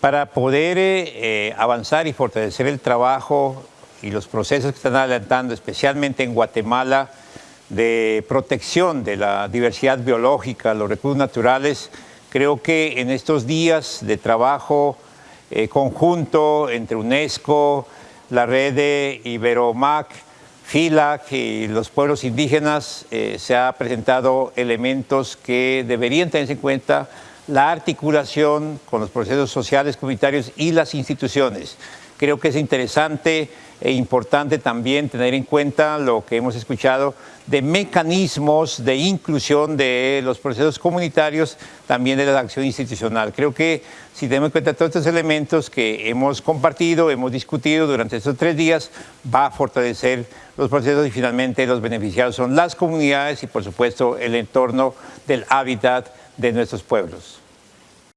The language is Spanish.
Para poder eh, avanzar y fortalecer el trabajo y los procesos que están adelantando, especialmente en Guatemala, de protección de la diversidad biológica, los recursos naturales, creo que en estos días de trabajo eh, conjunto entre UNESCO, la red de Iberomac, FILAC y los pueblos indígenas, eh, se ha presentado elementos que deberían tenerse en cuenta la articulación con los procesos sociales, comunitarios y las instituciones. Creo que es interesante e importante también tener en cuenta lo que hemos escuchado de mecanismos de inclusión de los procesos comunitarios, también de la acción institucional. Creo que si tenemos en cuenta todos estos elementos que hemos compartido, hemos discutido durante estos tres días, va a fortalecer los procesos y finalmente los beneficiados son las comunidades y por supuesto el entorno del hábitat de nuestros pueblos.